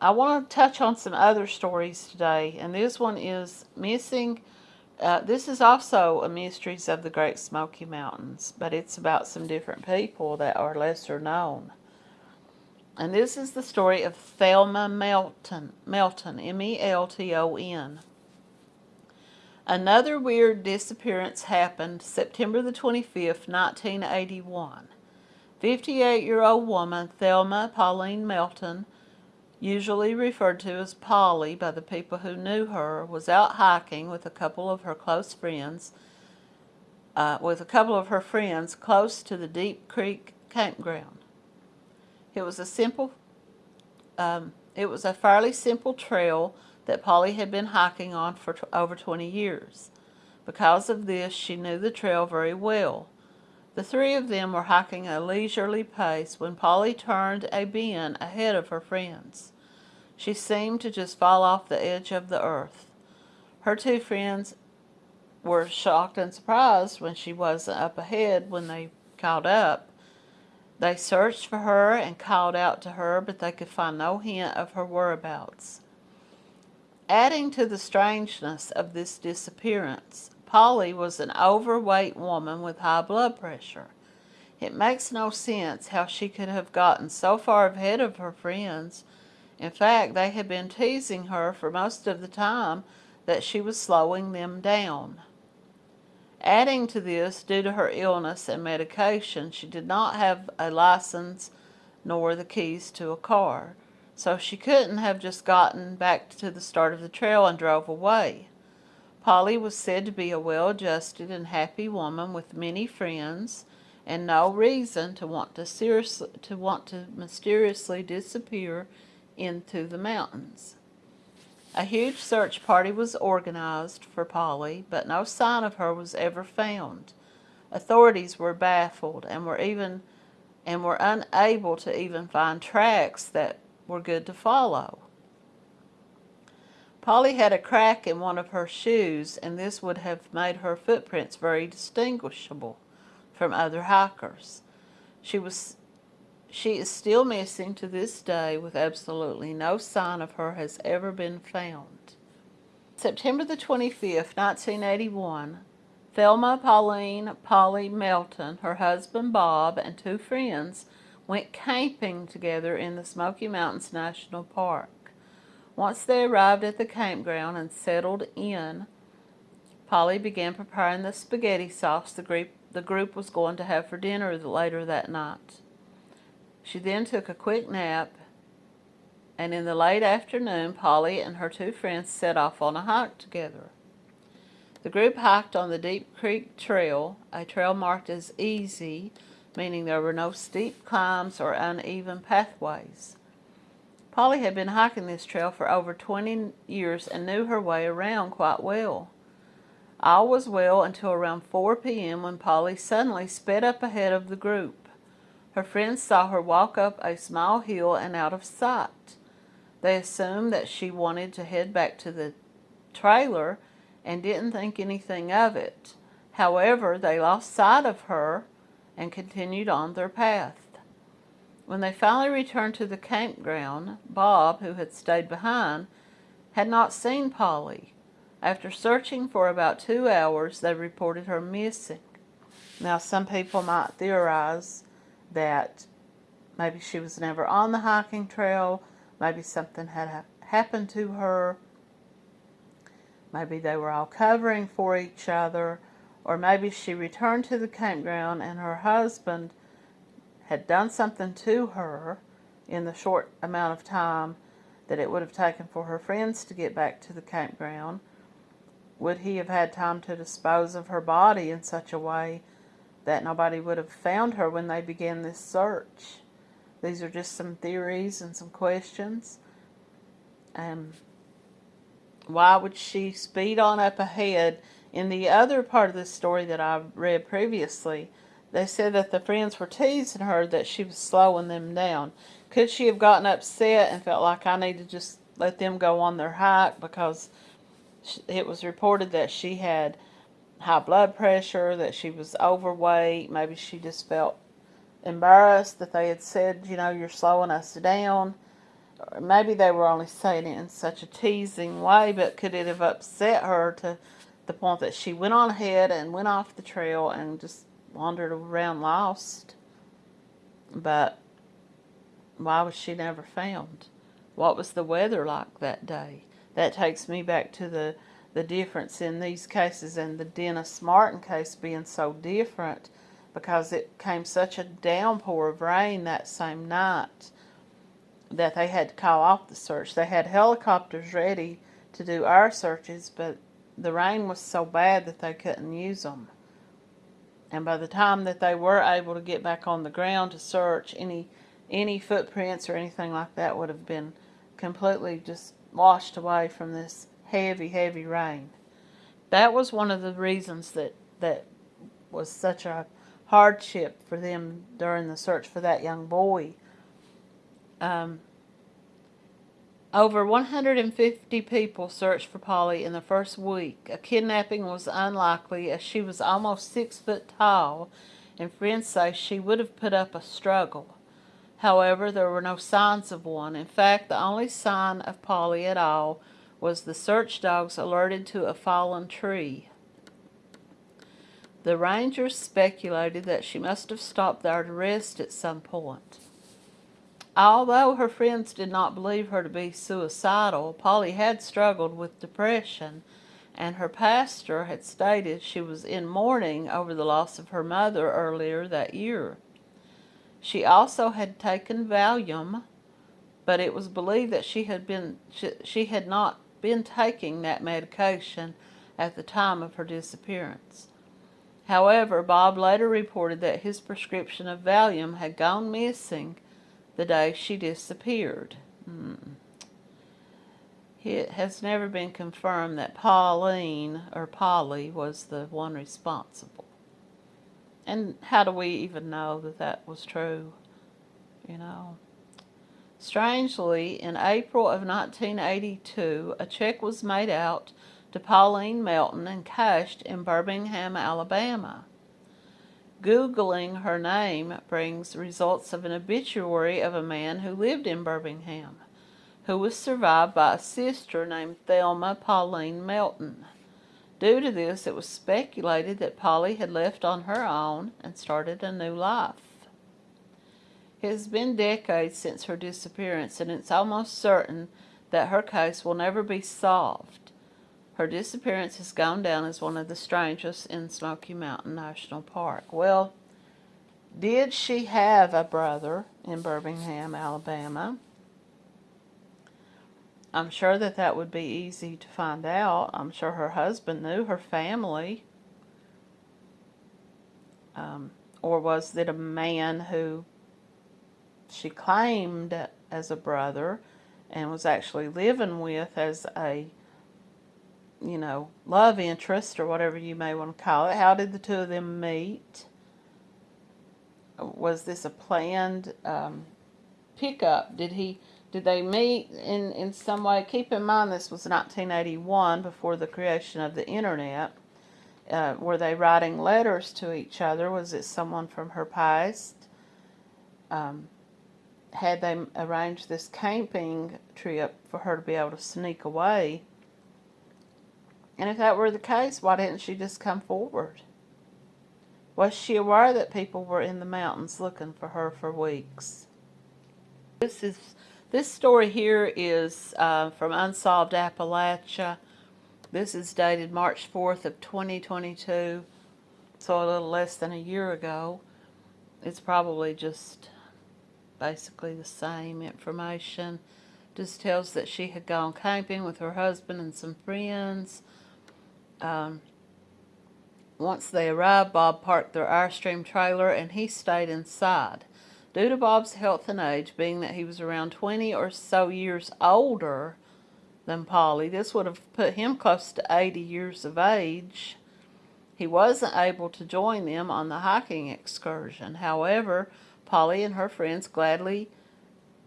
I want to touch on some other stories today, and this one is missing. Uh, this is also a Mysteries of the Great Smoky Mountains, but it's about some different people that are lesser known. And this is the story of Thelma Melton, Melton, M-E-L-T-O-N. Another weird disappearance happened September the 25th, 1981. 58-year-old woman Thelma Pauline Melton, usually referred to as Polly by the people who knew her, was out hiking with a couple of her close friends, uh, with a couple of her friends close to the Deep Creek campground. It was a simple, um, it was a fairly simple trail that Polly had been hiking on for over 20 years. Because of this, she knew the trail very well. The three of them were hiking a leisurely pace when Polly turned a bend ahead of her friends. She seemed to just fall off the edge of the earth. Her two friends were shocked and surprised when she wasn't up ahead when they caught up. They searched for her and called out to her, but they could find no hint of her whereabouts. Adding to the strangeness of this disappearance, Polly was an overweight woman with high blood pressure. It makes no sense how she could have gotten so far ahead of her friends. In fact, they had been teasing her for most of the time that she was slowing them down. Adding to this, due to her illness and medication, she did not have a license nor the keys to a car, so she couldn't have just gotten back to the start of the trail and drove away. Polly was said to be a well-adjusted and happy woman with many friends and no reason to want to seriously to want to mysteriously disappear into the mountains. A huge search party was organized for Polly, but no sign of her was ever found. Authorities were baffled and were even and were unable to even find tracks that were good to follow. Polly had a crack in one of her shoes, and this would have made her footprints very distinguishable from other hikers. She was she is still missing to this day with absolutely no sign of her has ever been found. September the 25th, 1981, Thelma Pauline Polly Melton, her husband Bob, and two friends went camping together in the Smoky Mountains National Park. Once they arrived at the campground and settled in, Polly began preparing the spaghetti sauce the group, the group was going to have for dinner later that night. She then took a quick nap, and in the late afternoon, Polly and her two friends set off on a hike together. The group hiked on the Deep Creek Trail, a trail marked as easy, meaning there were no steep climbs or uneven pathways. Polly had been hiking this trail for over 20 years and knew her way around quite well. All was well until around 4 p.m. when Polly suddenly sped up ahead of the group. Her friends saw her walk up a small hill and out of sight. They assumed that she wanted to head back to the trailer and didn't think anything of it. However, they lost sight of her and continued on their path. When they finally returned to the campground, Bob, who had stayed behind, had not seen Polly. After searching for about two hours, they reported her missing. Now, some people might theorize that maybe she was never on the hiking trail, maybe something had ha happened to her, maybe they were all covering for each other, or maybe she returned to the campground and her husband had done something to her in the short amount of time that it would have taken for her friends to get back to the campground, would he have had time to dispose of her body in such a way that nobody would have found her when they began this search? These are just some theories and some questions. Um, why would she speed on up ahead? In the other part of the story that I read previously, they said that the friends were teasing her that she was slowing them down. Could she have gotten upset and felt like I need to just let them go on their hike because it was reported that she had high blood pressure, that she was overweight. Maybe she just felt embarrassed that they had said, you know, you're slowing us down. or maybe they were only saying it in such a teasing way, but could it have upset her to the point that she went on ahead and went off the trail and just wandered around lost? But why was she never found? What was the weather like that day? That takes me back to the, the difference in these cases and the Dennis Martin case being so different because it came such a downpour of rain that same night that they had to call off the search. They had helicopters ready to do our searches, but the rain was so bad that they couldn't use them. And by the time that they were able to get back on the ground to search, any any footprints or anything like that would have been completely just washed away from this heavy, heavy rain. That was one of the reasons that that was such a hardship for them during the search for that young boy. Um, over 150 people searched for Polly in the first week. A kidnapping was unlikely as she was almost six foot tall, and friends say she would have put up a struggle. However, there were no signs of one. In fact, the only sign of Polly at all was the search dogs alerted to a fallen tree. The rangers speculated that she must have stopped there to rest at some point. Although her friends did not believe her to be suicidal, Polly had struggled with depression, and her pastor had stated she was in mourning over the loss of her mother earlier that year. She also had taken Valium, but it was believed that she had been she, she had not been taking that medication at the time of her disappearance. However, Bob later reported that his prescription of Valium had gone missing the day she disappeared. Hmm. It has never been confirmed that Pauline or Polly was the one responsible. And how do we even know that that was true? You know. Strangely, in April of 1982, a check was made out to Pauline Melton and cashed in Birmingham, Alabama. Googling her name brings results of an obituary of a man who lived in Birmingham, who was survived by a sister named Thelma Pauline Melton. Due to this, it was speculated that Polly had left on her own and started a new life. It has been decades since her disappearance, and it's almost certain that her case will never be solved. Her disappearance has gone down as one of the strangest in Smoky Mountain National Park. Well, did she have a brother in Birmingham, Alabama? I'm sure that that would be easy to find out. I'm sure her husband knew her family. Um, or was it a man who she claimed as a brother and was actually living with as a, you know, love interest or whatever you may want to call it? How did the two of them meet? Was this a planned um, pickup? Did he did they meet in, in some way? Keep in mind this was 1981 before the creation of the internet. Uh, were they writing letters to each other? Was it someone from her past? Um, had they arranged this camping trip for her to be able to sneak away? And if that were the case, why didn't she just come forward? Was she aware that people were in the mountains looking for her for weeks? This is this story here is uh, from Unsolved Appalachia. This is dated March 4th of 2022, so a little less than a year ago. It's probably just basically the same information. Just tells that she had gone camping with her husband and some friends. Um, once they arrived, Bob parked their Airstream trailer and he stayed inside. Due to Bob's health and age, being that he was around 20 or so years older than Polly, this would have put him close to 80 years of age. He wasn't able to join them on the hiking excursion. However, Polly and her friends gladly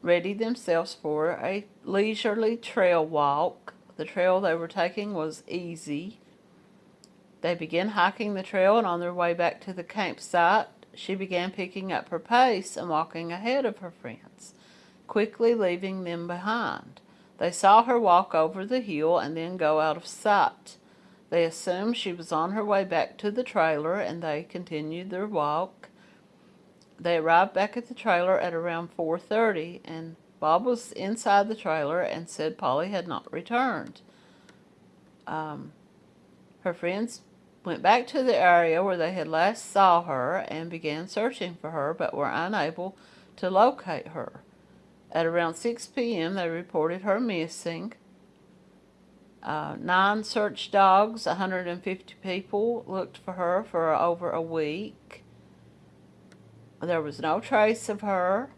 readied themselves for a leisurely trail walk. The trail they were taking was easy. They began hiking the trail and on their way back to the campsite, she began picking up her pace and walking ahead of her friends. quickly leaving them behind. They saw her walk over the hill and then go out of sight. They assumed she was on her way back to the trailer and they continued their walk. They arrived back at the trailer at around 4.30 and Bob was inside the trailer and said Polly had not returned. Um, her friends went back to the area where they had last saw her and began searching for her but were unable to locate her. At around 6 p.m. they reported her missing. Uh, nine search dogs, 150 people looked for her for over a week. There was no trace of her.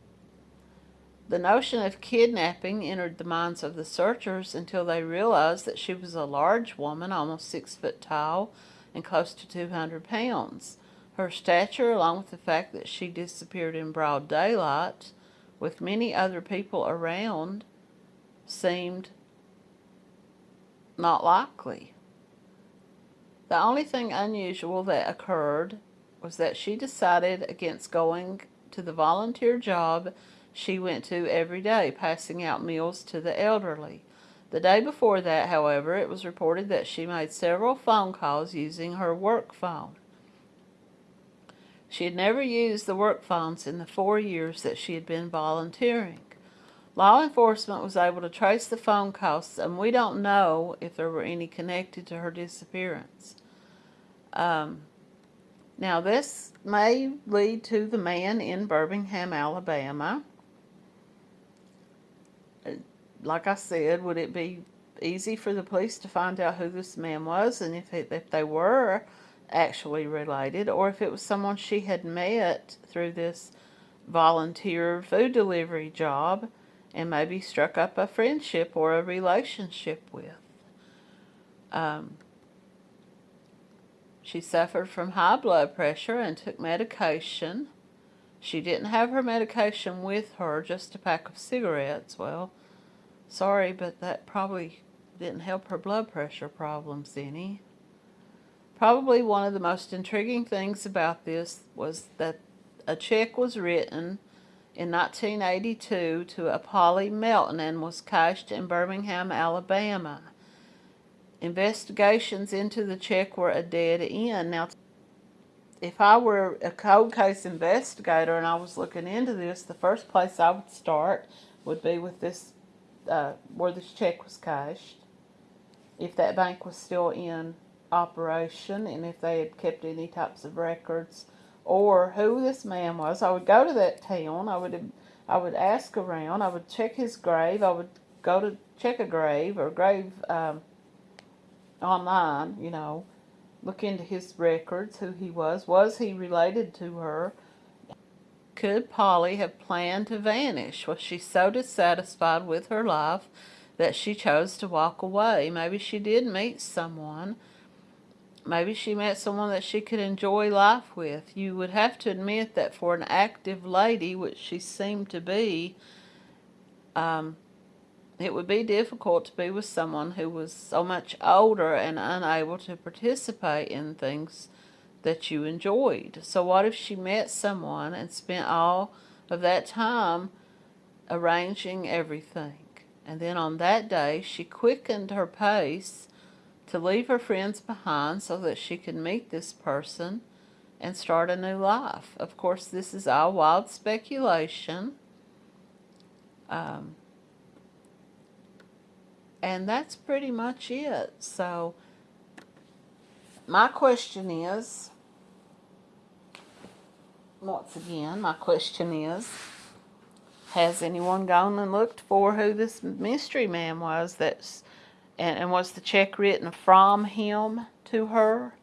The notion of kidnapping entered the minds of the searchers until they realized that she was a large woman, almost six foot tall, and close to 200 pounds. Her stature, along with the fact that she disappeared in broad daylight with many other people around, seemed not likely. The only thing unusual that occurred was that she decided against going to the volunteer job she went to every day, passing out meals to the elderly. The day before that, however, it was reported that she made several phone calls using her work phone. She had never used the work phones in the four years that she had been volunteering. Law enforcement was able to trace the phone calls, and we don't know if there were any connected to her disappearance. Um, now, this may lead to the man in Birmingham, Alabama like I said, would it be easy for the police to find out who this man was and if, it, if they were actually related or if it was someone she had met through this volunteer food delivery job and maybe struck up a friendship or a relationship with. Um, she suffered from high blood pressure and took medication. She didn't have her medication with her, just a pack of cigarettes. Well, Sorry, but that probably didn't help her blood pressure problems any. Probably one of the most intriguing things about this was that a check was written in 1982 to a Polly Melton and was cashed in Birmingham, Alabama. Investigations into the check were a dead end. Now, if I were a cold case investigator and I was looking into this, the first place I would start would be with this uh, where this check was cashed, if that bank was still in operation, and if they had kept any types of records, or who this man was. I would go to that town. I would I would ask around. I would check his grave. I would go to check a grave or grave um, online. You know, look into his records, who he was. Was he related to her? Could Polly have planned to vanish? Was she so dissatisfied with her life that she chose to walk away? Maybe she did meet someone. Maybe she met someone that she could enjoy life with. You would have to admit that for an active lady, which she seemed to be, um, it would be difficult to be with someone who was so much older and unable to participate in things that you enjoyed. So what if she met someone and spent all of that time arranging everything? And then on that day, she quickened her pace to leave her friends behind so that she could meet this person and start a new life. Of course, this is all wild speculation. Um, and that's pretty much it. So, my question is, once again, my question is, has anyone gone and looked for who this mystery man was that's, and, and was the check written from him to her?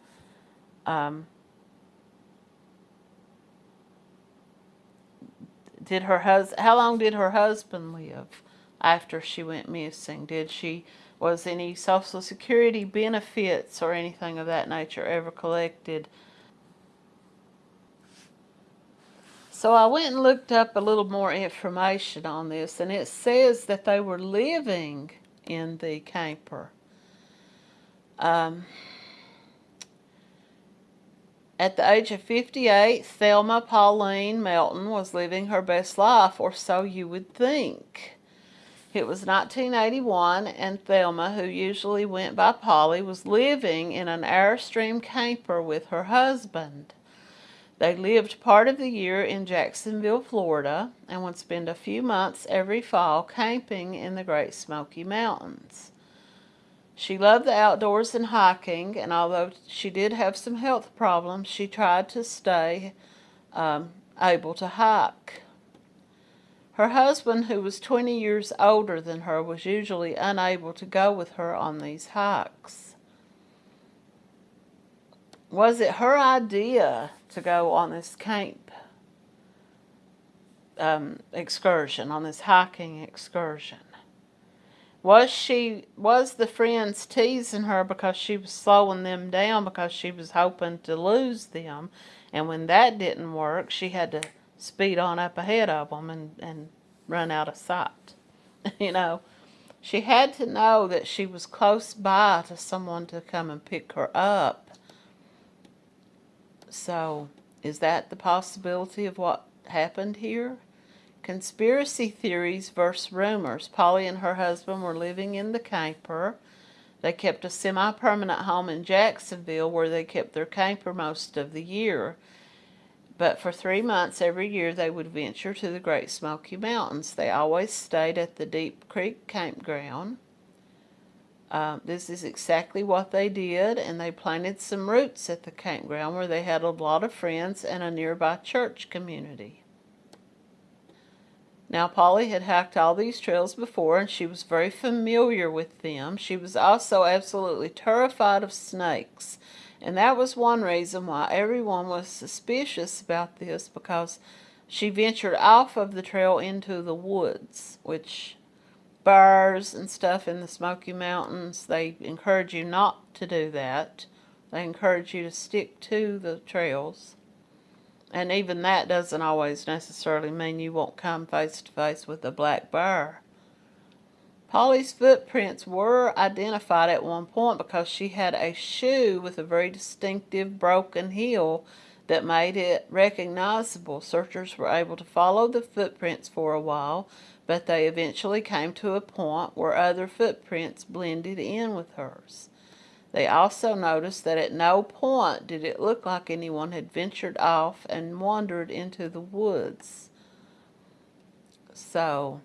Um, did her hus how long did her husband live after she went missing? Did she, was any social security benefits or anything of that nature ever collected? So I went and looked up a little more information on this, and it says that they were living in the camper. Um, At the age of 58, Thelma Pauline Melton was living her best life, or so you would think. It was 1981, and Thelma, who usually went by Polly, was living in an Airstream camper with her husband. They lived part of the year in Jacksonville, Florida, and would spend a few months every fall camping in the Great Smoky Mountains. She loved the outdoors and hiking, and although she did have some health problems, she tried to stay um, able to hike. Her husband, who was 20 years older than her, was usually unable to go with her on these hikes. Was it her idea to go on this camp um, excursion, on this hiking excursion? Was she was the friends teasing her because she was slowing them down because she was hoping to lose them, and when that didn't work, she had to speed on up ahead of them and, and run out of sight. you know, she had to know that she was close by to someone to come and pick her up. So, is that the possibility of what happened here? Conspiracy theories versus rumors. Polly and her husband were living in the camper. They kept a semi-permanent home in Jacksonville where they kept their camper most of the year. But for three months every year they would venture to the Great Smoky Mountains. They always stayed at the Deep Creek campground. Uh, this is exactly what they did, and they planted some roots at the campground where they had a lot of friends and a nearby church community. Now, Polly had hiked all these trails before, and she was very familiar with them. She was also absolutely terrified of snakes and that was one reason why everyone was suspicious about this because she ventured off of the trail into the woods, which bears and stuff in the Smoky Mountains, they encourage you not to do that. They encourage you to stick to the trails. And even that doesn't always necessarily mean you won't come face to face with a black bear. Polly's footprints were identified at one point because she had a shoe with a very distinctive broken heel that made it recognizable. Searchers were able to follow the footprints for a while, but they eventually came to a point where other footprints blended in with hers. They also noticed that at no point did it look like anyone had ventured off and wandered into the woods. So,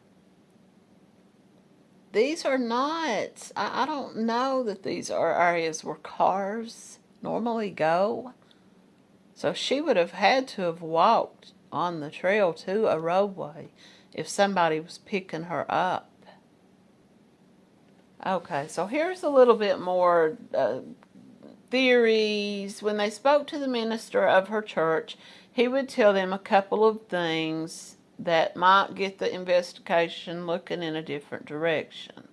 these are not, I, I don't know that these are areas where cars normally go. So she would have had to have walked on the trail to a roadway if somebody was picking her up. Okay, so here's a little bit more uh, theories. When they spoke to the minister of her church, he would tell them a couple of things that might get the investigation looking in a different direction.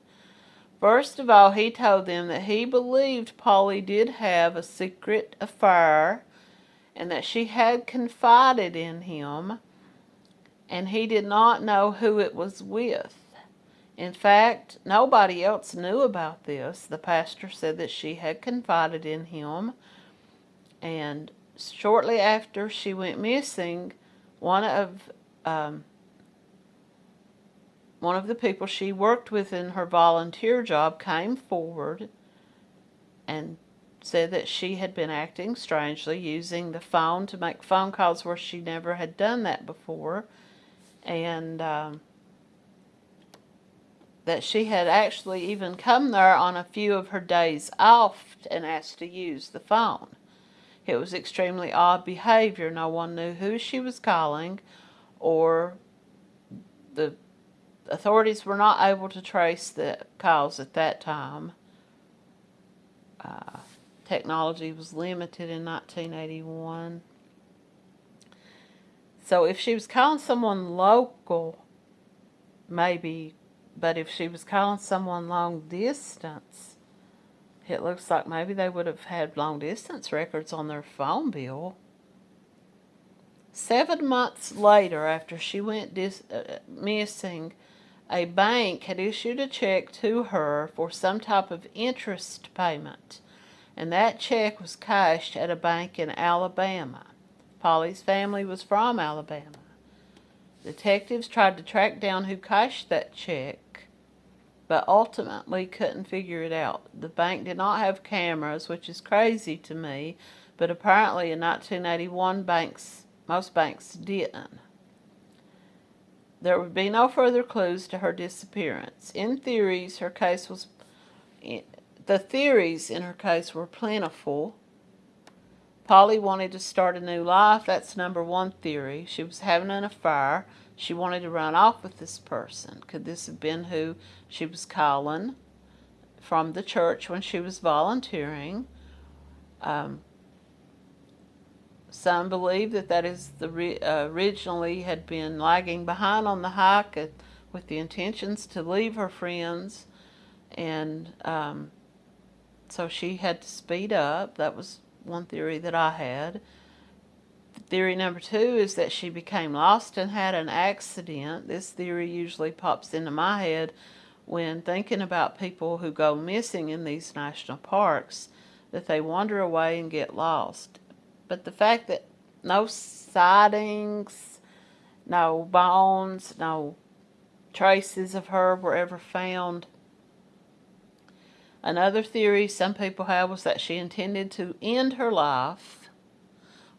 First of all, he told them that he believed Polly did have a secret affair and that she had confided in him and he did not know who it was with. In fact, nobody else knew about this. The pastor said that she had confided in him and shortly after she went missing, one of um, one of the people she worked with in her volunteer job came forward and said that she had been acting strangely, using the phone to make phone calls where she never had done that before, and um, that she had actually even come there on a few of her days off and asked to use the phone. It was extremely odd behavior. No one knew who she was calling or the authorities were not able to trace the calls at that time. Uh, technology was limited in 1981. So if she was calling someone local, maybe, but if she was calling someone long distance, it looks like maybe they would have had long distance records on their phone bill. Seven months later, after she went uh, missing, a bank had issued a check to her for some type of interest payment. And that check was cashed at a bank in Alabama. Polly's family was from Alabama. Detectives tried to track down who cashed that check, but ultimately couldn't figure it out. The bank did not have cameras, which is crazy to me, but apparently in 1981 banks, most banks didn't. There would be no further clues to her disappearance. In theories, her case was eh, the theories in her case were plentiful. Polly wanted to start a new life. That's number one theory. She was having an affair. She wanted to run off with this person. Could this have been who she was calling from the church when she was volunteering? Um, some believe that that is the uh, originally had been lagging behind on the hike at, with the intentions to leave her friends, and um, so she had to speed up. That was one theory that I had. Theory number two is that she became lost and had an accident. This theory usually pops into my head when thinking about people who go missing in these national parks, that they wander away and get lost. But the fact that no sightings, no bones, no traces of her were ever found. Another theory some people have was that she intended to end her life.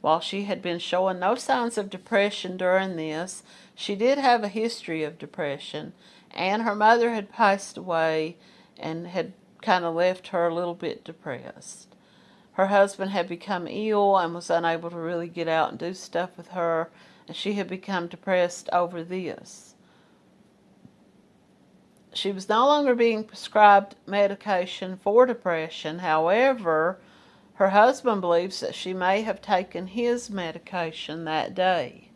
While she had been showing no signs of depression during this, she did have a history of depression, and her mother had passed away and had kind of left her a little bit depressed her husband had become ill and was unable to really get out and do stuff with her, and she had become depressed over this. She was no longer being prescribed medication for depression. However, her husband believes that she may have taken his medication that day.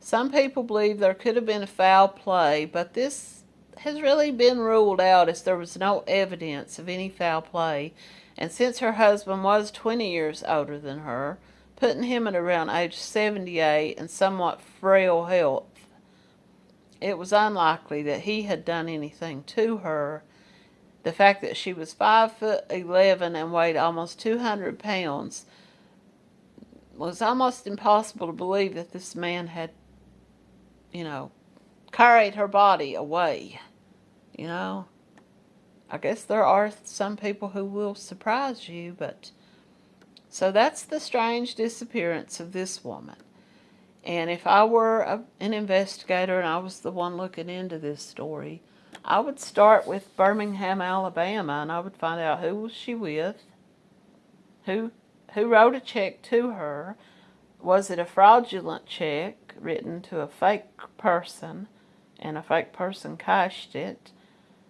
Some people believe there could have been a foul play, but this has really been ruled out as there was no evidence of any foul play and since her husband was 20 years older than her, putting him at around age 78 and somewhat frail health, it was unlikely that he had done anything to her. The fact that she was 5 foot 11 and weighed almost 200 pounds was almost impossible to believe that this man had, you know, carried her body away, you know. I guess there are some people who will surprise you, but so that's the strange disappearance of this woman. And if I were a, an investigator and I was the one looking into this story, I would start with Birmingham, Alabama, and I would find out who was she with, who who wrote a check to her, was it a fraudulent check written to a fake person, and a fake person cashed it,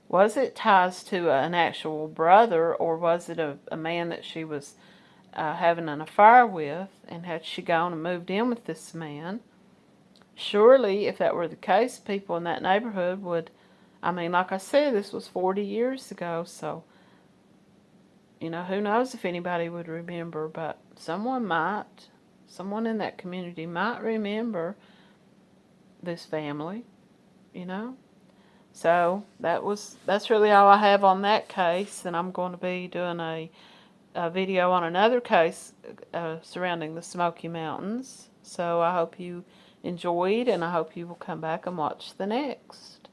was it ties to an actual brother or was it a, a man that she was uh, having an affair with and had she gone and moved in with this man surely if that were the case people in that neighborhood would I mean like I said this was 40 years ago so you know who knows if anybody would remember but someone might someone in that community might remember this family you know? So that was that's really all I have on that case, and I'm going to be doing a, a video on another case uh, surrounding the Smoky Mountains. So I hope you enjoyed, and I hope you will come back and watch the next.